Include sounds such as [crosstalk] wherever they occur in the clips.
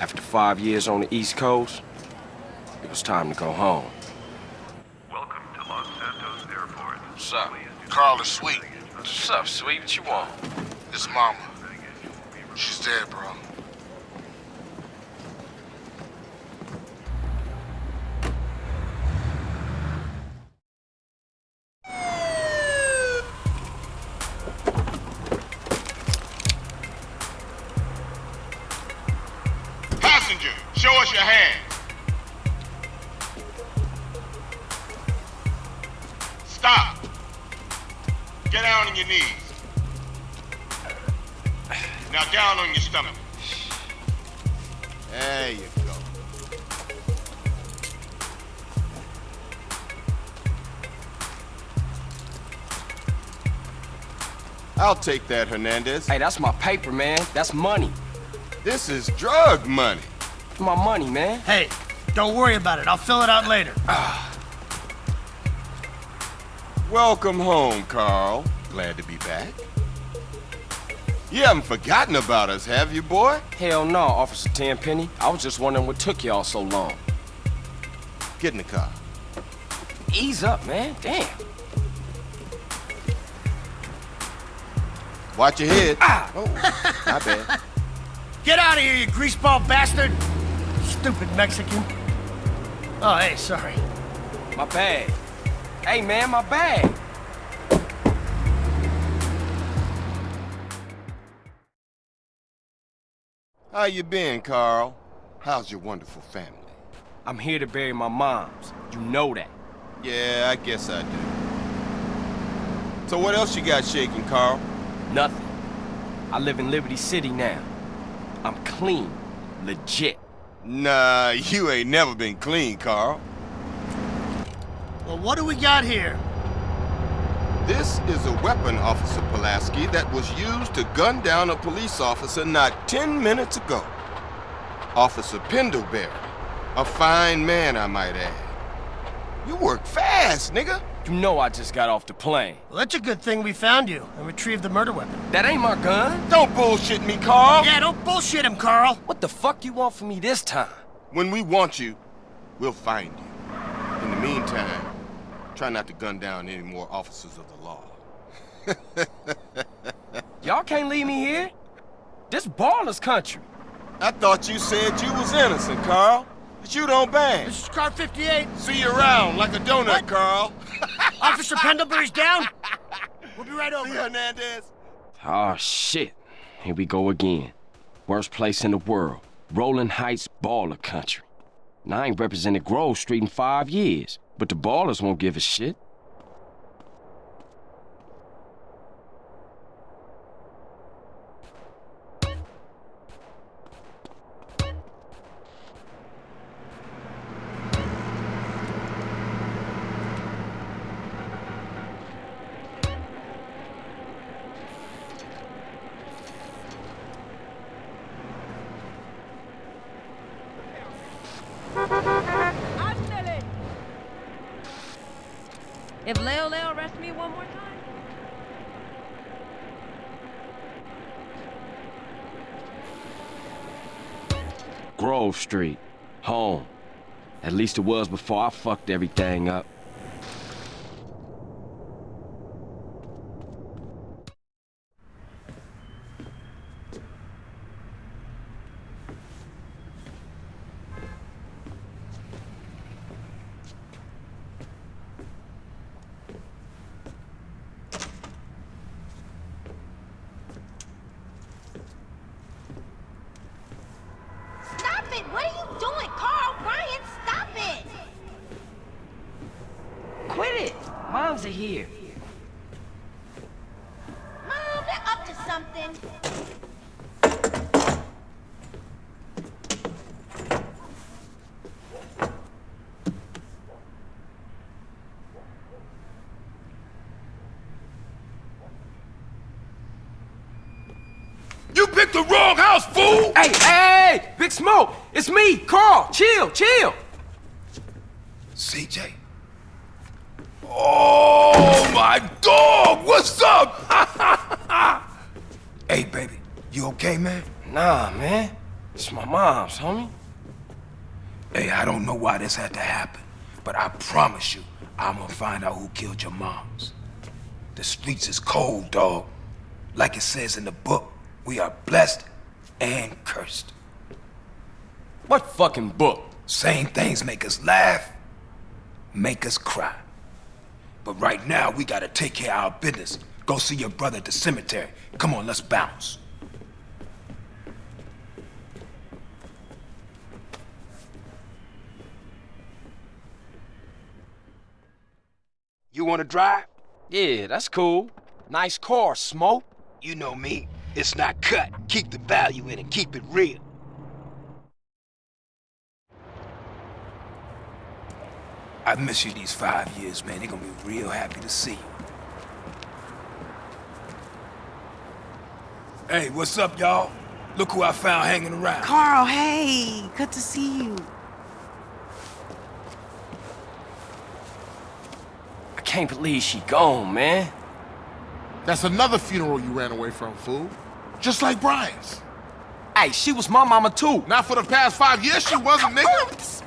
After five years on the East Coast, it was time to go home. Welcome to Los Santos Airport. What's up? Carl is sweet. What's up, sweet? What you want? It's mama. She's dead, bro. I'll take that, Hernandez. Hey, that's my paper, man. That's money. This is drug money. My money, man. Hey, don't worry about it. I'll fill it out later. Ah. Welcome home, Carl. Glad to be back. You haven't forgotten about us, have you, boy? Hell no, Officer Tenpenny. I was just wondering what took y'all so long. Get in the car. Ease up, man. Damn. Watch your head. Ah! Oh, my bad. [laughs] Get out of here, you greaseball bastard! Stupid Mexican. Oh, hey, sorry. My bag. Hey, man, my bag. How you been, Carl? How's your wonderful family? I'm here to bury my moms. You know that. Yeah, I guess I do. So what else you got shaking, Carl? Nothing. I live in Liberty City now. I'm clean. Legit. Nah, you ain't never been clean, Carl. Well, what do we got here? This is a weapon, Officer Pulaski, that was used to gun down a police officer not 10 minutes ago. Officer Pendlebury. A fine man, I might add. You work fast, nigga. You know I just got off the plane. Well, that's a good thing we found you and retrieved the murder weapon. That ain't my gun. Don't bullshit me, Carl. Yeah, don't bullshit him, Carl. What the fuck you want from me this time? When we want you, we'll find you. In the meantime, try not to gun down any more officers of the law. [laughs] Y'all can't leave me here. This baller's country. I thought you said you was innocent, Carl. But you don't bang. This is car 58. See you around like a donut, What? Carl. Officer Pendlebury's down. We'll be right See over. Hernandez? Oh, shit. Here we go again. Worst place in the world. Rolling Heights baller country. And I ain't represented Grove Street in five years, but the Ballas won't give a shit. If Leo Leo arrests me one more time, Grove Street. Home. At least it was before I fucked everything up. Stop it! What are you doing, Carl? Brian, stop it! Quit it! Moms are here. Mom, they're up to something. You picked the wrong house, fool! Hey, hey, hey! Big Smoke! It's me, Carl! Chill, chill! CJ? Oh, my dog! What's up? [laughs] Hey, baby, you okay, man? Nah, man. It's my mom's, homie. Hey, I don't know why this had to happen, but I promise you, I'm gonna find out who killed your moms. The streets is cold, dog. Like it says in the book, we are blessed and cursed. What fucking book? Same things make us laugh, make us cry. But right now, we gotta take care of our business. Go see your brother at the cemetery. Come on, let's bounce. You wanna drive? Yeah, that's cool. Nice car, Smoke. You know me. It's not cut. Keep the value in it. Keep it real. I've missed you these five years, man. They're gonna be real happy to see you. Hey, what's up, y'all? Look who I found hanging around. Carl, hey, good to see you. I can't believe she gone, man. That's another funeral you ran away from, fool. Just like Brian's. Hey, she was my mama too. Not for the past five years, she wasn't, nigga.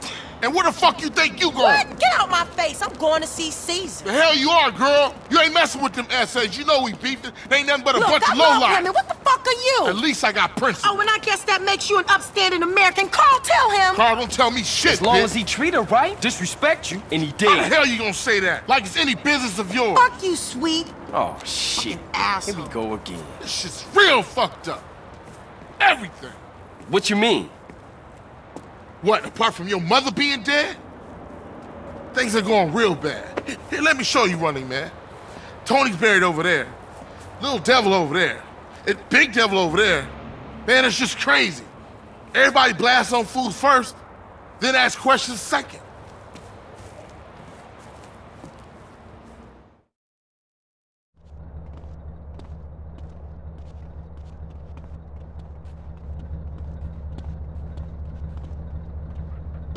And where the fuck you think you going? What? Get out my face. I'm going to see Cesar. The hell you are, girl. You ain't messing with them essays. You know we beefed. They ain't nothing but a Look, bunch I of love lowlife. women. What the fuck are you? At least I got principles. Oh, and I guess that makes you an upstanding American. Carl, tell him. Carl, don't tell me shit, As long bitch. as he treat her right, disrespect you, and he How the did. hell you gonna say that? Like it's any business of yours. Fuck you, sweet. Oh, shit. Here asshole. we go again. This shit's real fucked up. Everything. What you mean? What, apart from your mother being dead? Things are going real bad. Here, let me show you running, man. Tony's buried over there. Little devil over there. And big devil over there. Man, it's just crazy. Everybody blasts on food first, then ask questions second.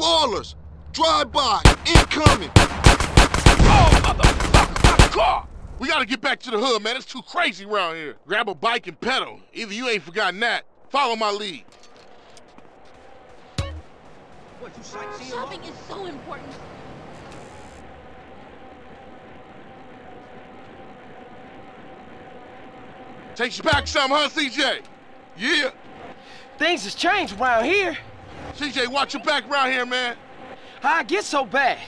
Ballas! Drive by! Incoming! Oh, motherfucker! My car! We gotta get back to the hood, man. It's too crazy around here. Grab a bike and pedal. Either you ain't forgotten that. Follow my lead. What, you sightseeing? Shopping is so important. Takes you back some, huh, CJ? Yeah. Things has changed around here. CJ, watch your back around here, man. How I get so bad?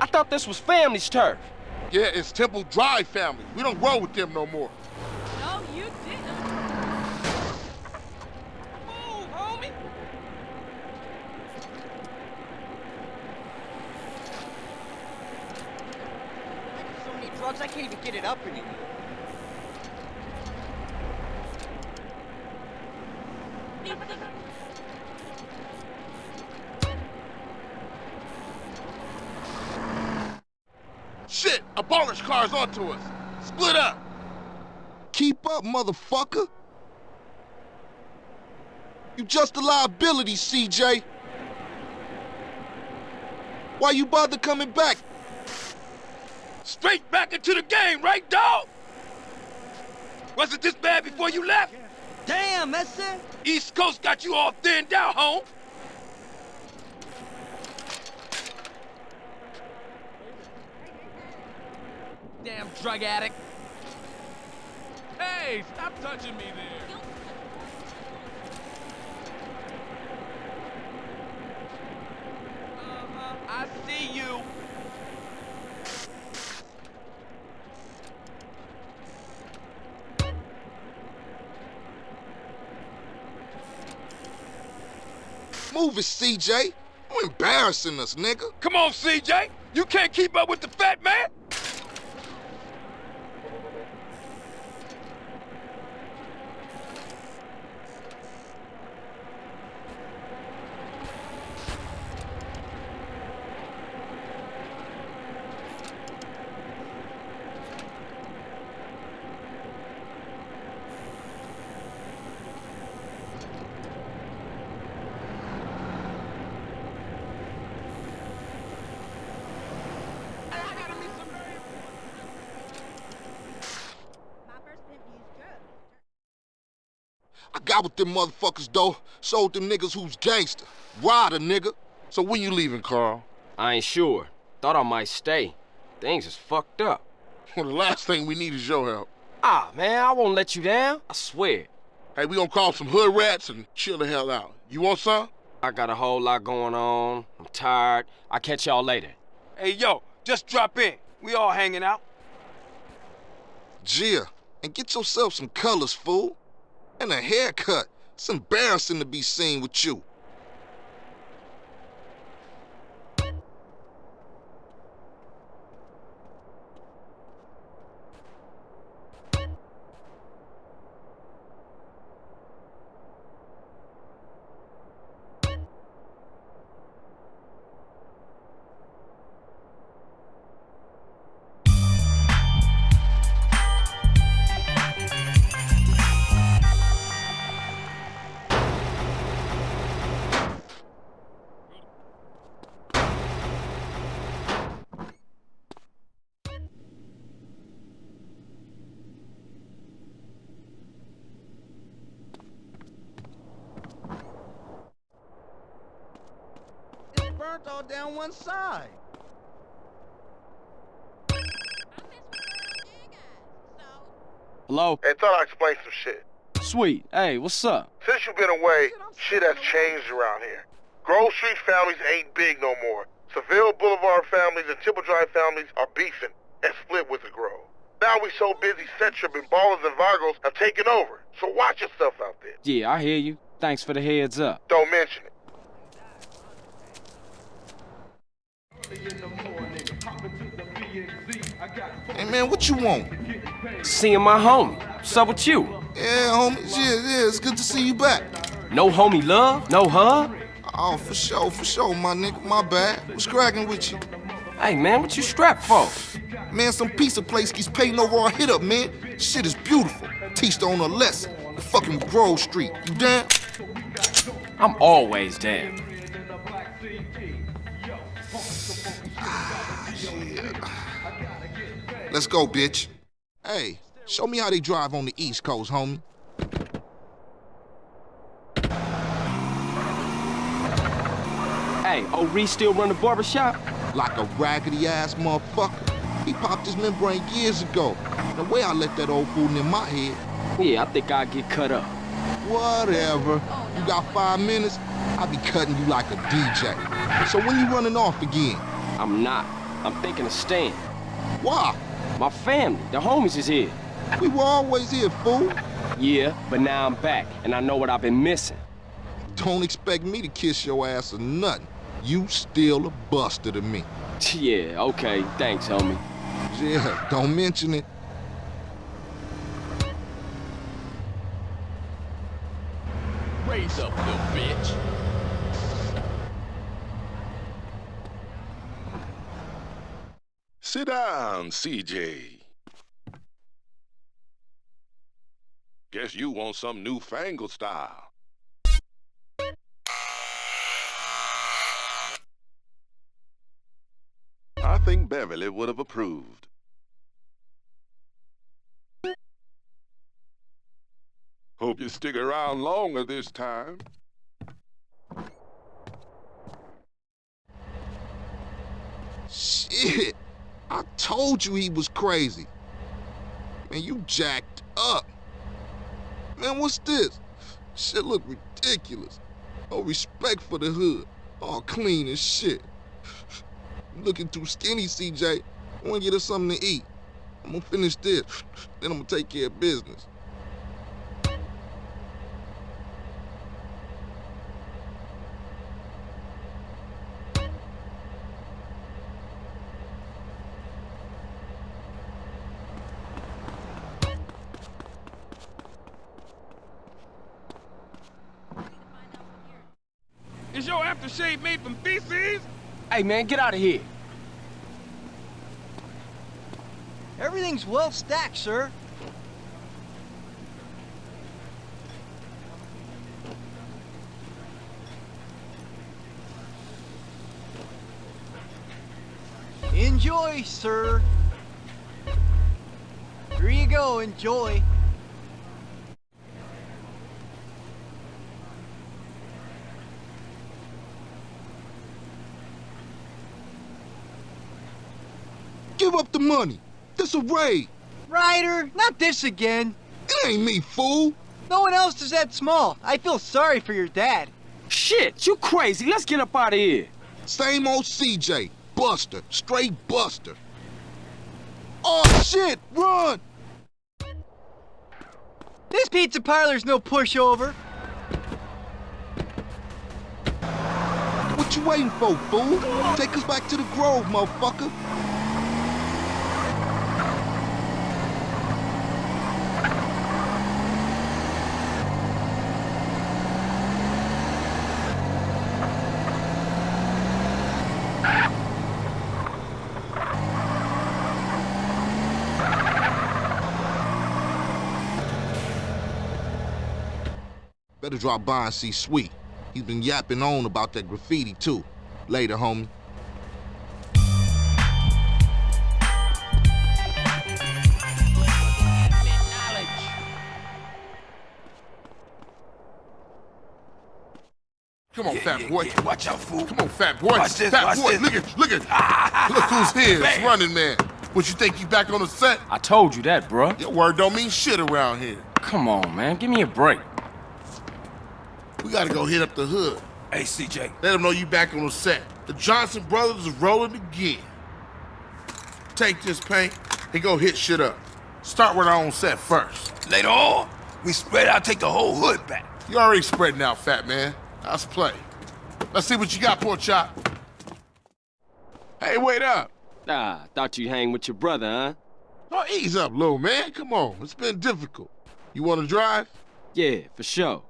I thought this was family's turf. Yeah, it's Temple Drive family. We don't roll with them no more. No, you didn't. Move, homie. So many drugs, I can't even get it up anymore. [laughs] Shit, a baller's car's onto us. Split up. Keep up, motherfucker! You just a liability, CJ. Why you bother coming back? Straight back into the game, right, dog? Was it this bad before you left? Damn, that's it. East Coast got you all thinned out, home. Drug addict. Hey, stop touching me there. Uh-huh, I see you. Move it, CJ. You embarrassing us, nigga. Come on, CJ. You can't keep up with the fat man. Got with them motherfuckers, though. Showed them niggas who's gangster. Rider, nigga. So when you leaving, Carl? I ain't sure. Thought I might stay. Things is fucked up. Well, [laughs] the last thing we need is your help. Ah, man, I won't let you down. I swear. Hey, we gonna call some hood rats and chill the hell out. You want some? I got a whole lot going on. I'm tired. I'll catch y'all later. Hey, yo, just drop in. We all hanging out. Gia, and get yourself some colors, fool. And a haircut. It's embarrassing to be seen with you. It's burnt all down one side. Hello? Hey, thought I'd explain some shit. Sweet. Hey, what's up? Since you've been away, shit has changed around here. Grove Street families ain't big no more. Seville Boulevard families and Temple Drive families are beefing and split with the Grove. Now we so busy, Centrum and Ballas and Vagos have taken over. So watch yourself out there. Yeah, I hear you. Thanks for the heads up. Don't mention it. Hey, man, what you want? Seeing my homie. What's up with you? Yeah, homie. Yeah, yeah, it's good to see you back. No homie love? No hug? Oh, for sure, for sure, my nigga. My bad. What's cracking with you? Hey, man, what you strapped for? Man, some piece of place keeps paying over our hit up, man. Shit is beautiful. Teach the owner a lesson. The fucking Grove Street. You down? I'm always down. Let's go, bitch. Hey, show me how they drive on the East Coast, homie. Hey, old Reece still run the barbershop? Like a raggedy ass motherfucker. He popped his membrane years ago. The way I let that old fool in my head. Yeah, I think I'll get cut up. Whatever. You got five minutes? I'll be cutting you like a DJ. So when you running off again? I'm not. I'm thinking of staying. Why? My family, the homies is here. We were always here, fool. Yeah, but now I'm back, and I know what I've been missing. Don't expect me to kiss your ass or nothing. You still a buster to me. Yeah, okay. Thanks, homie. Yeah, don't mention it. Raise up, the bitch. Sit down, CJ. Guess you want some newfangled style. I think Beverly would have approved. Hope you stick around longer this time. Shit. I told you he was crazy. Man, you jacked up. Man, what's this? Shit look ridiculous. No respect for the hood. All clean as shit. Looking too skinny, CJ. I wanna get us something to eat. I'm gonna finish this, then I'm gonna take care of business. Is your aftershave made from feces? Hey, man, get out of here. Everything's well stacked, sir. Enjoy, sir. Here you go, enjoy. Money. This a raid. Ryder, not this again. It ain't me, fool. No one else is that small. I feel sorry for your dad. Shit, you crazy. Let's get up out of here. Same old CJ. Buster. Straight Buster. Oh, shit! Run! This pizza parlor's no pushover. What you waiting for, fool? Take us back to the Grove, motherfucker. Better drop by and see Sweet. He's been yapping on about that graffiti, too. Later, homie. Come on, Yeah, fat yeah, boy. yeah. Watch out, fool. Come on, fat boy. Watch this, fat watch boy, this. look at, look at. Ah, look who's here. It's running man. What you think you back on the set? I told you that, bruh. Your word don't mean shit around here. Come on, man. Give me a break. We gotta go hit up the hood. Hey, CJ. Let them know you back on the set. The Johnson brothers is rolling again. Take this paint and go hit shit up. Start with our own set first. Later on, we spread out, take the whole hood back. You already spreading out, fat man. Let's play. Let's see what you got, poor chop. Hey, wait up. Ah, thought you'd hang with your brother, huh? Oh, ease up, little man. Come on. It's been difficult. You want to drive? Yeah, for sure.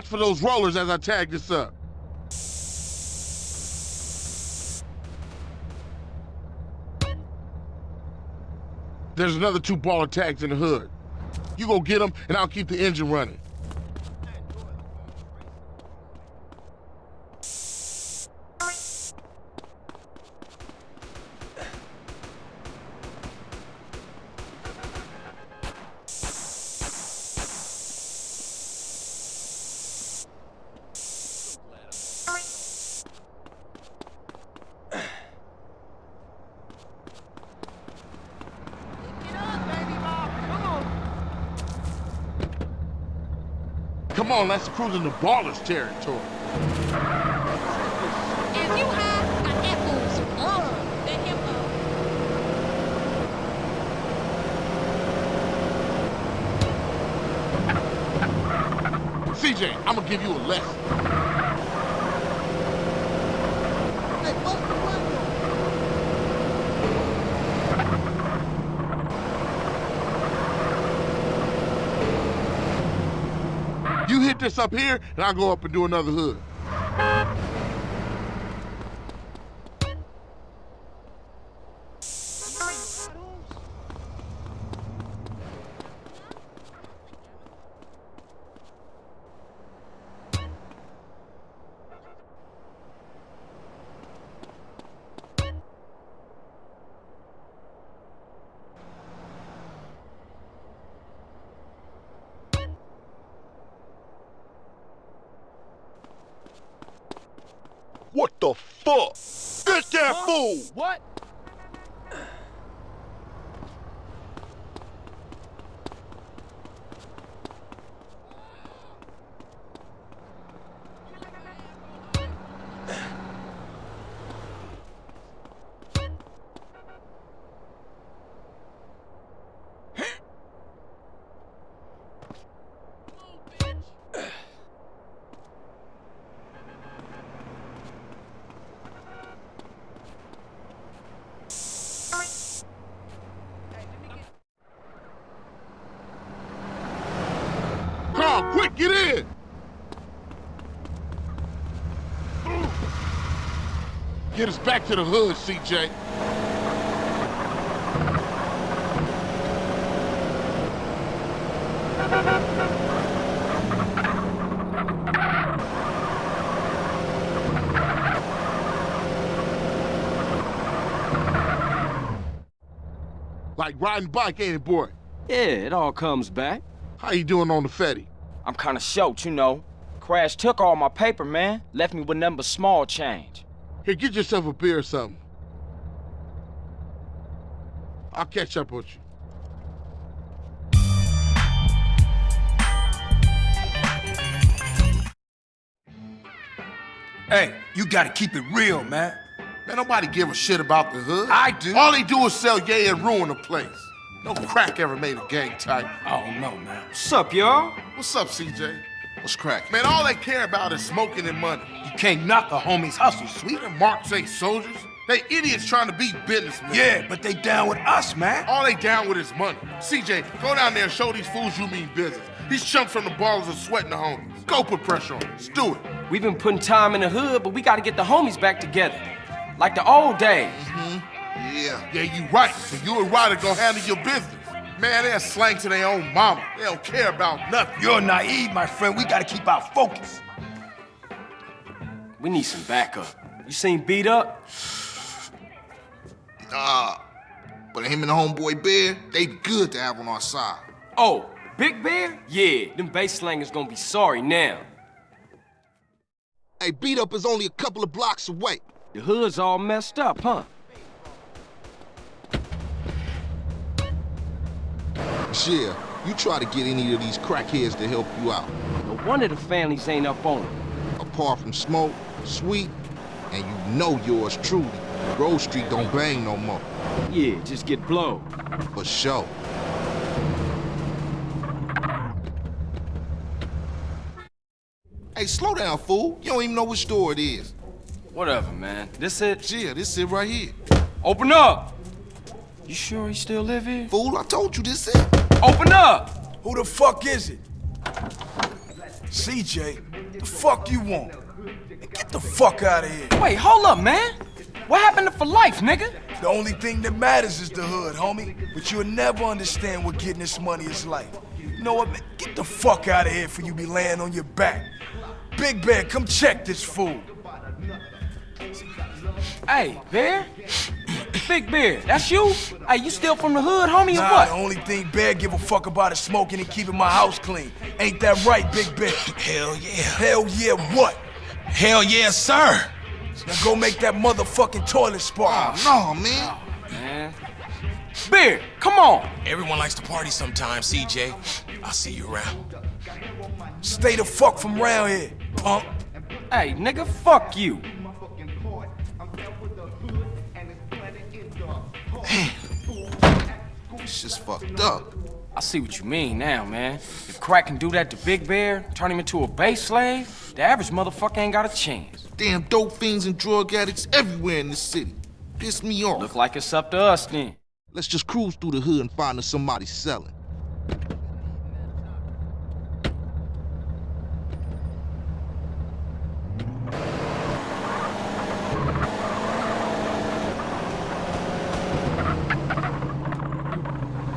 Watch for those rollers as I tag this up. There's another two baller tags in the hood. You go get them, and I'll keep the engine running. Come on, let's cruise into Ballas territory. If you have an apples, CJ, I'm gonna give you a lesson. Hey, bust the window. You hit this up here, and I'll go up and do another hood. Get in! Get us back to the hood, CJ. Like riding bike, ain't it, boy? Yeah, it all comes back. How you doing on the Fetty? I'm kinda short, you know. Crash took all my paper, man. Left me with nothing but small change. Here, get yourself a beer or something. I'll catch up with you. Hey, you gotta keep it real, man. Man, nobody give a shit about the hood. I do. All they do is sell yay and ruin the place. No crack ever made a gang type. I don't know, man. What's up, y'all? What's up, CJ? What's crack? Man, all they care about is smoking and money. You can't knock a homie's hustle, sweet. And Marks ain't soldiers. They idiots trying to be businessmen. Yeah, but they down with us, man. All they down with is money. CJ, go down there and show these fools you mean business. These chumps from the Ballas are sweating the homies. Go put pressure on them. Let's do it. We've been putting time in the hood, but we gotta get the homies back together. Like the old days. Mm-hmm. Yeah. Yeah, you right. So you and Ryder gonna handle your business. Man, they're slang to their own mama. They don't care about nothing. You're naive, my friend. We gotta keep our focus. We need some backup. You seen B Dup? Nah. But him and the homeboy Bear, they good to have on our side. Oh, Big Bear? Yeah, them bass slangers gonna be sorry now. Hey, B Dup is only a couple of blocks away. The hood's all messed up, huh? Yeah, you try to get any of these crackheads to help you out. No wonder the families ain't up on it. Apart from Smoke, Sweet, and you know yours truly, Grove Street don't bang no more. Yeah, just get blowed. For sure. Hey, slow down, fool. You don't even know which store it is. Whatever, man. This it? Yeah, this it right here. Open up! You sure he still live here? Fool, I told you this it. Open up! Who the fuck is it? CJ, the fuck you want? Get the fuck out of here. Wait, hold up, man. What happened to for life, nigga? The only thing that matters is the hood, homie. But you'll never understand what getting this money is like. You know what, man? Get the fuck out of here for you be laying on your back. Big Bear, come check this fool. Hey, Bear? Big Bear, that's you? Hey, you still from the hood, homie, nah, or what? the only thing Bear give a fuck about is smoking and keeping my house clean. Ain't that right, Big Bear? [laughs] Hell yeah. Hell yeah what? Hell yeah, sir. Now go make that motherfucking toilet spark. Oh, no, man. Oh, man. Bear, come on. Everyone likes to party sometimes, CJ. I'll see you around. Stay the fuck from around here, punk. Hey, nigga, fuck you. It's just fucked up. I see what you mean now, man. If Crack can do that to Big Bear, turn him into a base slave, the average motherfucker ain't got a chance. Damn dope fiends and drug addicts everywhere in the city. Piss me off. Look like it's up to us then. Let's just cruise through the hood and find us somebody selling.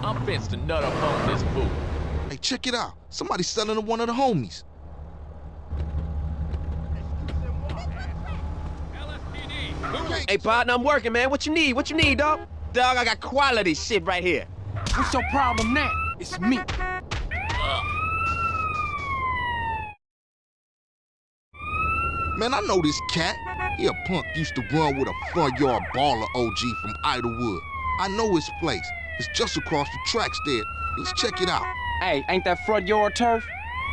I'm fenced to nut up on this fool. Hey, check it out. Somebody's selling to one of the homies. Hey, partner, I'm working, man. What you need? What you need, dog? Dog, I got quality shit right here. What's your problem now? It's me. Man, I know this cat. He a punk used to run with a front yard baller OG from Idlewood. I know his place. It's just across the tracks there. Let's check it out. Hey, ain't that front yard turf?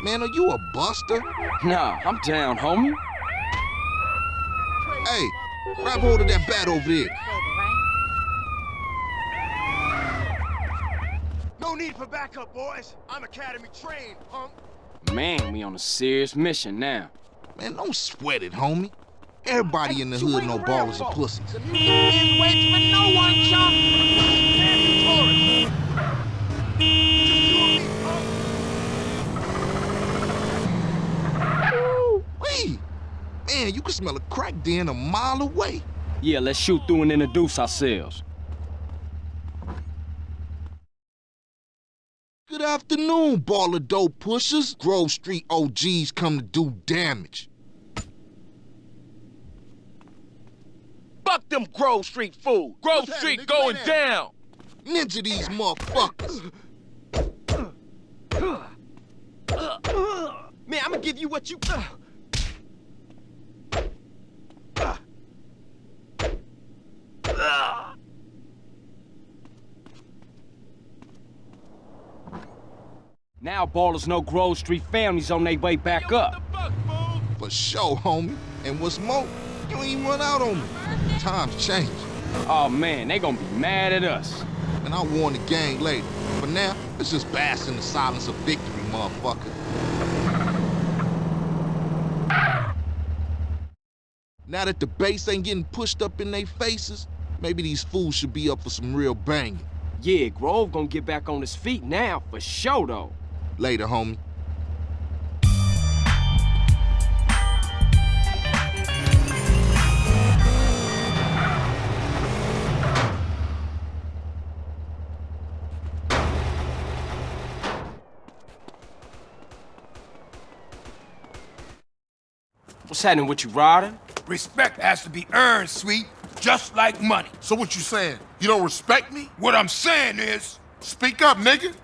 Man, are you a buster? Nah, I'm down, homie. Hey, grab hold of that bat over there. No need for backup, boys. I'm academy trained, punk. Man, we on a serious mission now. Man, don't sweat it, homie. Everybody in the hood know Ballas are pussies. The meeting waits for no one, chump. Man, you can smell a crack den a mile away. Yeah, let's shoot through and introduce ourselves. Good afternoon, baller dope pushers. Grove Street OGs come to do damage. Fuck them Grove Street fools. Grove Street going down. Ninja these motherfuckers. Man, I'm gonna give you what you. Now Ballas know Grove Street families on their way back up. For sure, homie. And what's more, you ain't even run out on me. Times change. Oh man, they gonna be mad at us. And I'll warn the gang later. For now, let's just bask in the silence of victory, motherfucker. Now that the base ain't getting pushed up in their faces, maybe these fools should be up for some real banging. Yeah, Grove gonna get back on his feet now, for sure though. Later, homie. What's happening with you, Ryder? Respect has to be earned, sweet, just like money. So what you saying? You don't respect me? What I'm saying is, Speak up, nigga.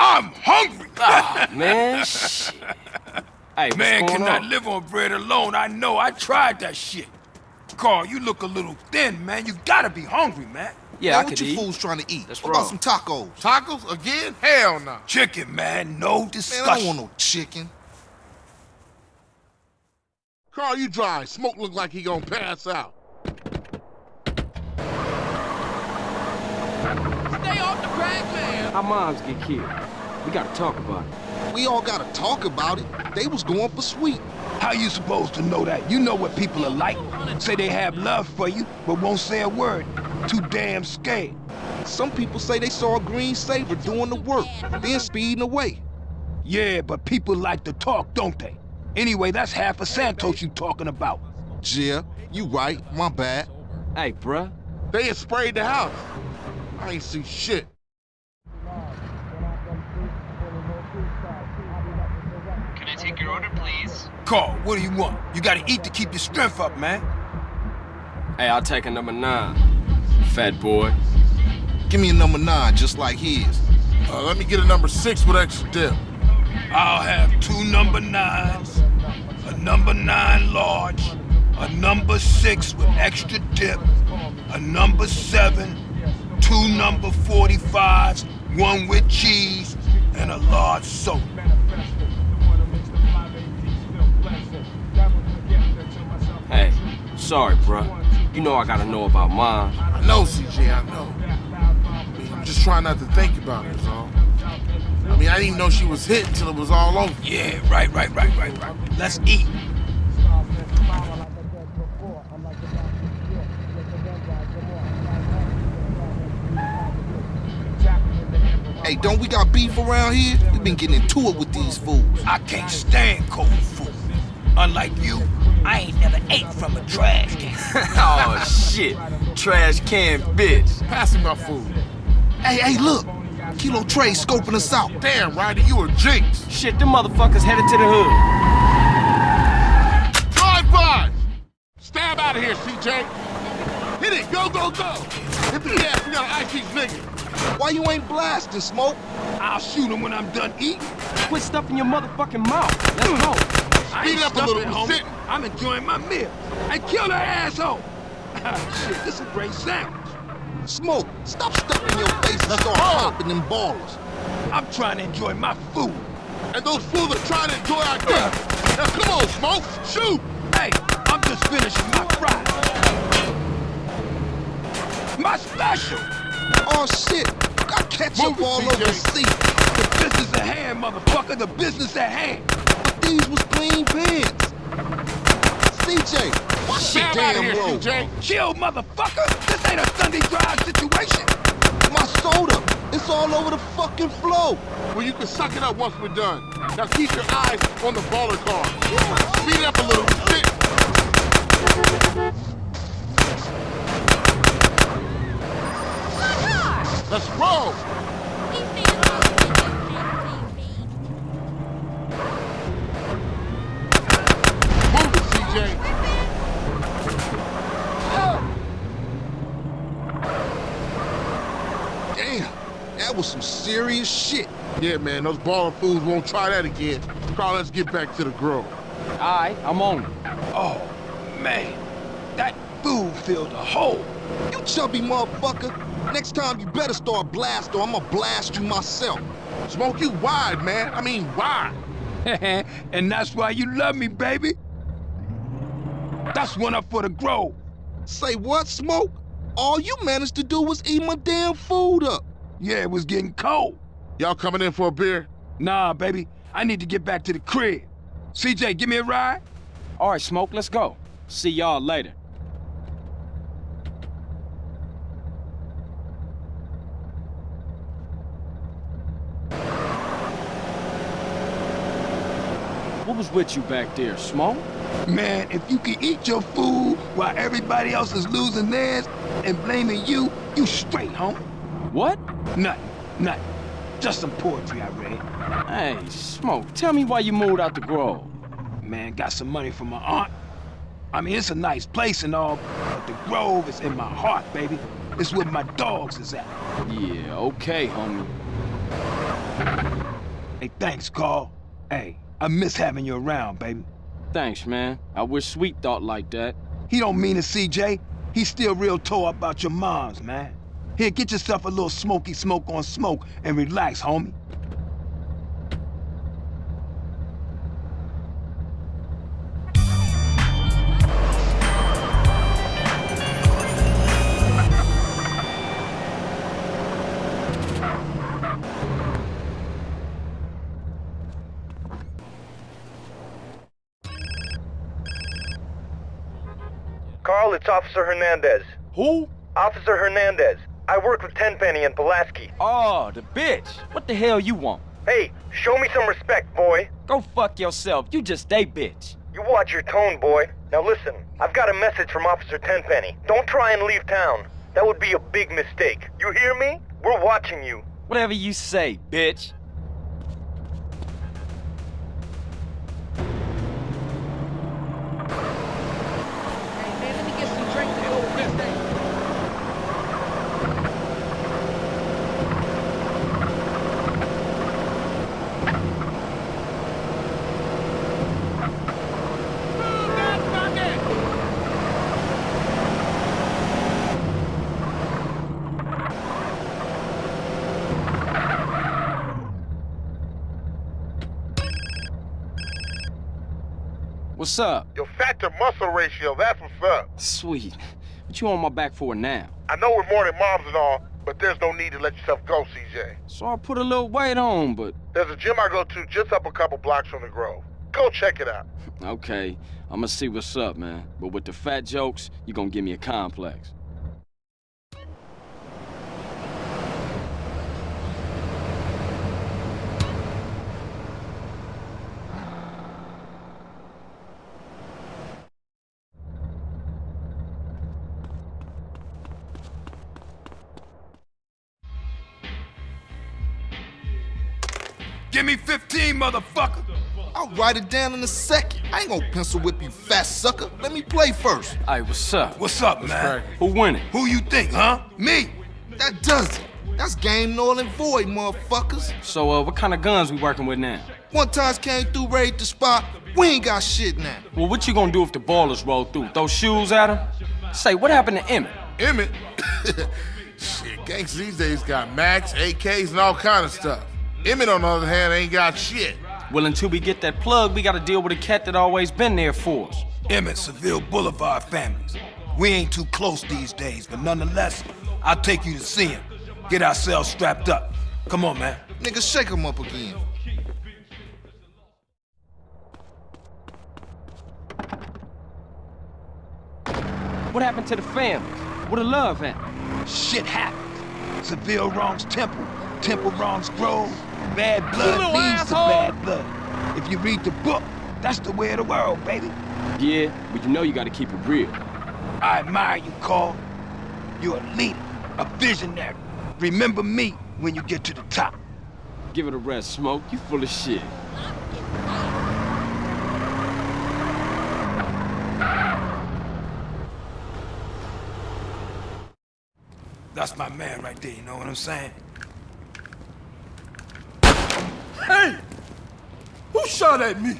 I'm hungry. Ah, [laughs] man, shit. Hey, what's Man going cannot on? live on bread alone. I know. I tried that shit. Carl, you look a little thin, man. You gotta be hungry, man. Yeah, Man, I what could you eat. fools trying to eat? That's what about some tacos? Tacos again? Hell no. Chicken, man. No Man, discussion. I don't want no chicken. Carl, you dry. Smoke look like he gonna pass out. Stay off the crack, man. Our moms get killed. We gotta talk about it. We all gotta talk about it. They was going for sweet. How you supposed to know that? You know what people are like. Say they have love for you, but won't say a word. Too damn scared. Some people say they saw a green Sabre doing the work, then speeding away. Yeah, but people like to talk, don't they? Anyway, that's half of Santos you talking about. Yeah, you right. My bad. Hey, bruh. They had sprayed the house. I ain't see shit. Can I take your order, please? Carl, what do you want? You gotta eat to keep your strength up, man. Hey, I'll take a number nine. Fat boy. Give me a number nine, just like his. Uh, let me get a number six with extra dip. I'll have two number nines, a number nine large, a number six with extra dip, a number seven, two number 45s, one with cheese, and a large soda. Hey, sorry, bruh. You know I gotta know about mine. I know, CJ, I know. I mean, I'm just trying not to think about it, is all. I mean, I didn't even know she was hit until it was all over. Yeah, right, right, right, right, right. Let's eat. Hey, don't we got beef around here? We been getting into it with these fools. I can't stand cold food. Unlike you, I ain't never ate from a trash can. [laughs] oh, shit. Trash can bitch. Pass me my food. Hey, hey, look. Kilo Tray scoping us out. Damn, Ryder, you a jinx. Shit, them motherfuckers headed to the hood. Drive by! Stab out of here, CJ. Hit it, go, go, go. Hit the gas, we gotta ice these niggas. Why you ain't blasting, Smoke? I'll shoot him when I'm done eating. Quit stuffing your motherfucking mouth. Let's go. I Speed ain't up a little, stuffing, we're homie. I'm enjoying my meal. Hey, kill that asshole. [laughs] Shit, this is a great sandwich. Smoke, stop stuffing your face and start popping them Ballas. I'm trying to enjoy my food. And those fools are trying to enjoy our death. Now come on, Smoke, shoot! Hey, I'm just finishing my fries. My special. Oh shit, got ketchup Move it, all over the seat. The business at hand, motherfucker. The business at hand. But these was clean pins. CJ, watch your Stab out of here, road. CJ. Chill, motherfucker. This ain't a Sunday drive situation. My soda, it's all over the fucking floor. Well, you can suck it up once we're done. Now keep your eyes on the baller car. Speed it up a little. Shit. Let's roll. Move it, CJ. Was some serious shit. Yeah, man, those Ballas fools won't try that again. Carl, let's get back to the Grove. All right, I'm on it. Oh, man. That fool filled a hole. You chubby motherfucker. Next time you better start blast or I'm gonna blast you myself. Smoke you wide, man. I mean, wide. [laughs] and that's why you love me, baby. That's one up for the Grove. Say what, Smoke? All you managed to do was eat my damn food up. Yeah, it was getting cold. Y'all coming in for a beer? Nah, baby. I need to get back to the crib. CJ, give me a ride? All right, Smoke, let's go. See y'all later. What was with you back there, Smoke? Man, if you can eat your food while everybody else is losing theirs and blaming you, you straight, homie. What? Nothing, nothing. Just some poetry I read. Hey, Smoke, tell me why you moved out the Grove. Man, got some money from my aunt. I mean, it's a nice place and all, but the Grove is in my heart, baby. It's where my dogs is at. Yeah, okay, homie. Hey, thanks, Carl. Hey, I miss having you around, baby. Thanks, man. I wish Sweet thought like that. He don't mean it, CJ. He's still real tore up about your moms, man. Here, get yourself a little smoky smoke on smoke and relax, homie. Carl, it's Officer Hernandez. Who? Officer Hernandez. I work with Tenpenny and Pulaski. Oh, the bitch. What the hell you want? Hey, show me some respect, boy. Go fuck yourself. You just a bitch. You watch your tone, boy. Now listen, I've got a message from Officer Tenpenny. Don't try and leave town. That would be a big mistake. You hear me? We're watching you. Whatever you say, bitch. Hey, man, let me get some drink to hold this thing. Move that bucket! What's up? Your fat to muscle ratio, that's what's up. Sweet. What you on my back for now? I know we're more than moms and all, but there's no need to let yourself go, CJ. So I put a little weight on, but... There's a gym I go to just up a couple blocks from the Grove. Go check it out. Okay, I'ma see what's up, man. But with the fat jokes, you gonna give me a complex. Motherfucker! I'll write it down in a second. I ain't gonna pencil whip you, fat sucker. Let me play first. Hey, what's up? What's up, man? Who winning? Who you think, huh? Me! That does it. That's game null and void, motherfuckers. So, uh, what kind of guns we working with now? One times came through, raid the spot. We ain't got shit now. Well, what you gonna do if the Ballas roll through? Throw shoes at them? Say, what happened to Emmet? Emmet? [laughs] shit, gangs these days got Max, AKs, and all kind of stuff. Emmet, on the other hand, ain't got shit. Well, until we get that plug, we gotta deal with a cat that always been there for us. Emmet, Seville Boulevard families. We ain't too close these days, but nonetheless, I'll take you to see him. Get ourselves strapped up. Come on, man. Nigga, shake him up again. What happened to the families? What the love at? Shit happened. Seville wrongs Temple. Temple wrongs Grove. Bad blood little leads to bad blood. If you read the book, that's the way of the world, baby. Yeah, but you know you gotta keep it real. I admire you, Carl. You're a leader, a visionary. Remember me when you get to the top. Give it a rest, Smoke. You full of shit. That's my man right there, you know what I'm saying? Shot at me.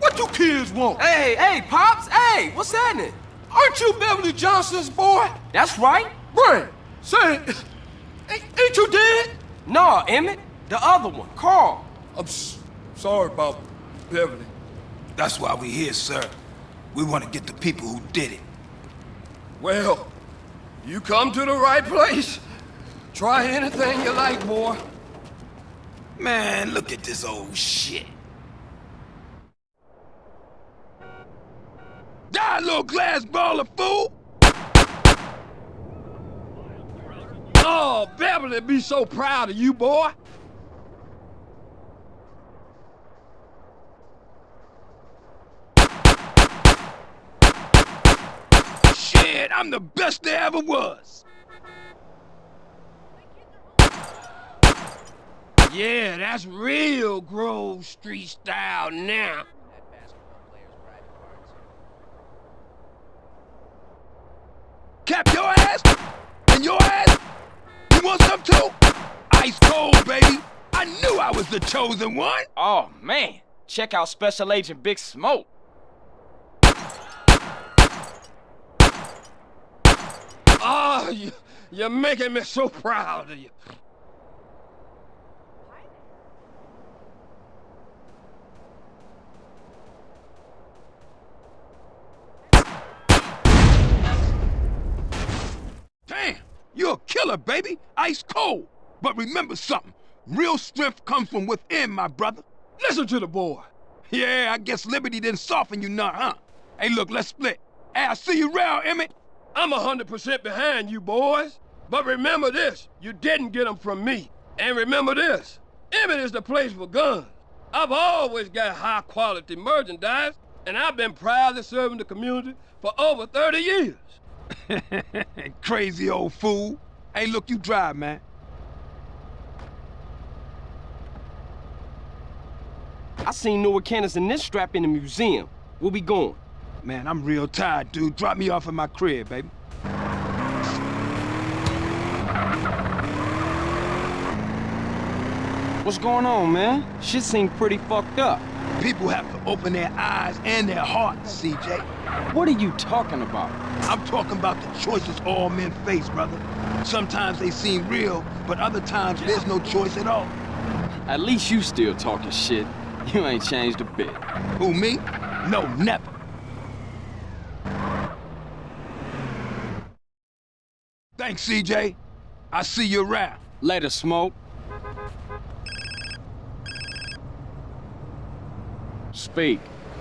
What you kids want? Hey, hey, Pops, hey, what's happening? Aren't you Beverly Johnson's boy? That's right. Brian, say, ain't, ain't you dead? No, Emmet, the other one, Carl. I'm sorry about Beverly. That's why we're here, sir. We want to get the people who did it. Well, you come to the right place. Try anything you like, boy. Man, look at this old shit. Die, little glass ball of fool! Oh, Beverly be so proud of you, boy. Shit, I'm the best there ever was. Yeah, that's real Grove Street style now. Cap your ass? And your ass? You want some too? Ice cold, baby. I knew I was the chosen one. Oh, man. Check out Special Agent Big Smoke. Oh, you, you're making me so proud of you. Damn, you're a killer, baby. Ice cold. But remember something. Real strength comes from within, my brother. Listen to the boy. Yeah, I guess Liberty didn't soften you none, huh? Hey, look, let's split. Hey, I'll see you around, Emmet. I'm a hundred percent behind you boys. But remember this, you didn't get them from me. And remember this, Emmet is the place for guns. I've always got high quality merchandise, and I've been proudly serving the community for over 30 years. [laughs] Crazy old fool. Hey, look, you drive, man. I seen Noah cannons in this strap in the museum. Where we going? Man, I'm real tired, dude. Drop me off at my crib, baby. What's going on, man? Shit seem pretty fucked up. People have to open their eyes and their hearts, CJ. What are you talking about? I'm talking about the choices all men face, brother. Sometimes they seem real, but other times there's no choice at all. At least you still talking shit. You ain't changed a bit. Who, me? No, never. Thanks, CJ. I see you around. Later, Smoke. Speak.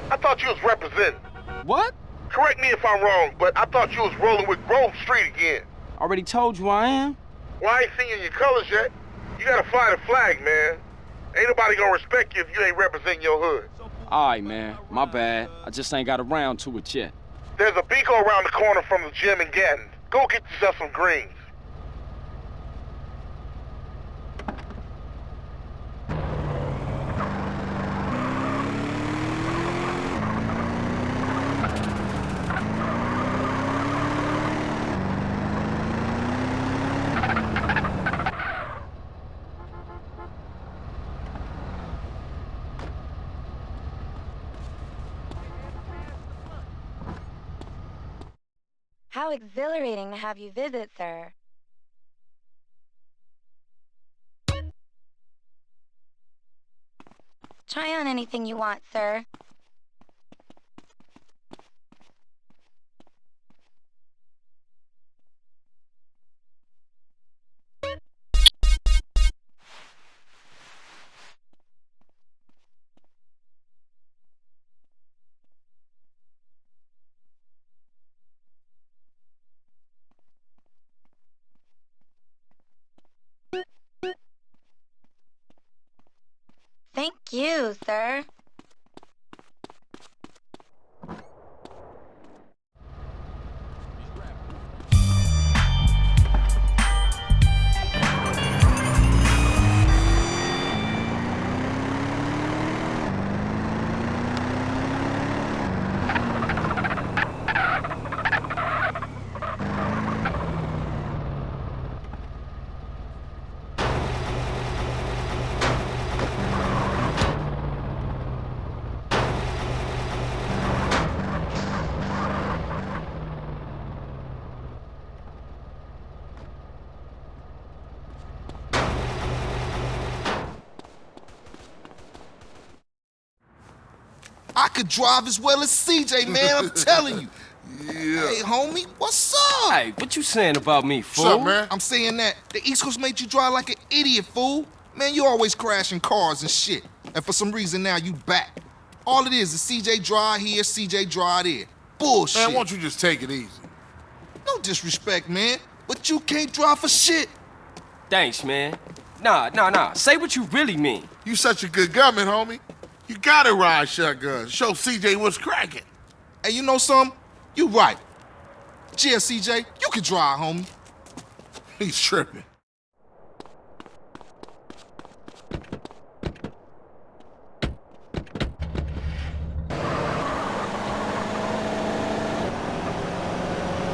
I thought you was representing. What? Correct me if I'm wrong, but I thought you was rolling with Grove Street again. Already told you I am. Well, I ain't seen your colors yet. You gotta fly the flag, man. Ain't nobody gonna respect you if you ain't representing your hood. Alright, man. My bad. I just ain't got around to it yet. There's a Binco around the corner from the gym in Ganton. Go get yourself some greens. How exhilarating to have you visit, sir. Try on anything you want, sir. Could drive as well as CJ, man. I'm telling you. Yeah. Hey, homie, what's up? Hey, what you saying about me, fool? What's up, man? I'm saying that the East Coast made you drive like an idiot, fool. Man, you always crashing cars and shit. And for some reason now you back. All it is is CJ drive here, CJ drive there. Bullshit. Man, why don't you just take it easy? No disrespect, man. But you can't drive for shit. Thanks, man. Nah, nah, nah. Say what you really mean. You such a good gunman, homie. You gotta ride shotgun. Show CJ what's cracking. Hey, you know something? You right. Yeah, CJ, you can drive, homie. [laughs] He's tripping.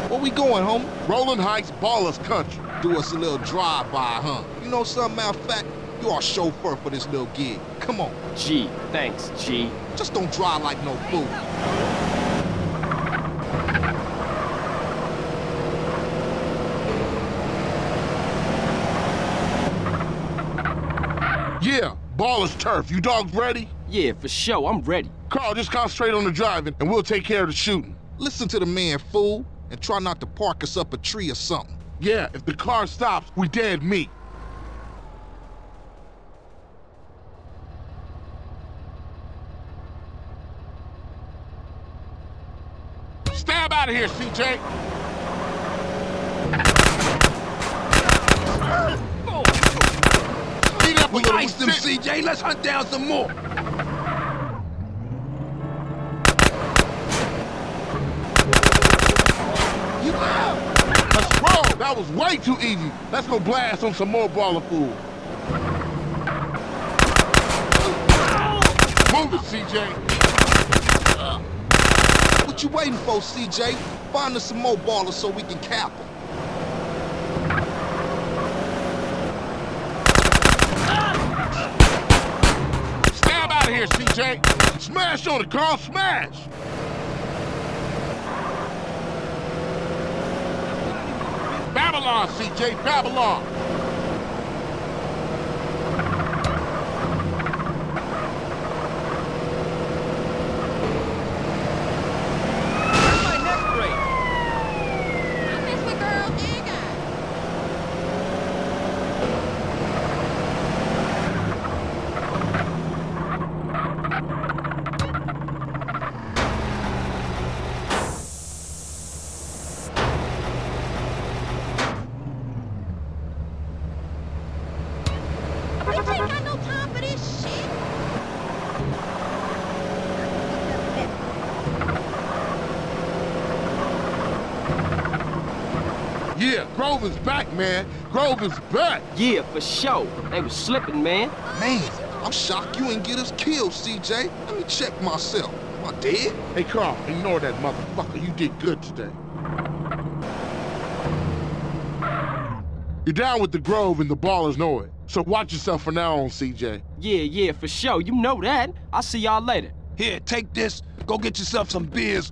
Where we going, homie? Rolling Heights Ballas Country. Do us a little drive-by, huh? You know something, matter of fact? You are chauffeur for this little gig. Come on. G, thanks, G. Just don't drive like no fool. Yeah, Ballas Turf. You dogs ready? Yeah, for sure. I'm ready. Carl, just concentrate on the driving, and we'll take care of the shooting. Listen to the man, fool, and try not to park us up a tree or something. Yeah, if the car stops, we dead meat. Stab out of here, CJ. Speed up a little. iced them. CJ. Let's hunt down some more. Let's roll. That was way too easy. Let's go blast on some more Ballas food. Move it, CJ. What you waiting for, CJ? Find us some more Ballas so we can cap them. Stab out of here, CJ. Smash on it, Carl. Smash. Babylon, CJ. Babylon. Where's my neck break? I mess with girls and guys. Bitch ain't got no time for this shit. Yeah, Grove is back, man. Grove is back. Yeah, for sure. They was slipping, man. Man, I'm shocked you ain't get us killed, CJ. Let me check myself. Am I dead? Hey, Carl, ignore that motherfucker. You did good today. You're down with the Grove and the Ballas know it. So watch yourself from now on, CJ. Yeah, yeah, for sure. You know that. I'll see y'all later. Here, take this. Go get yourself some beers.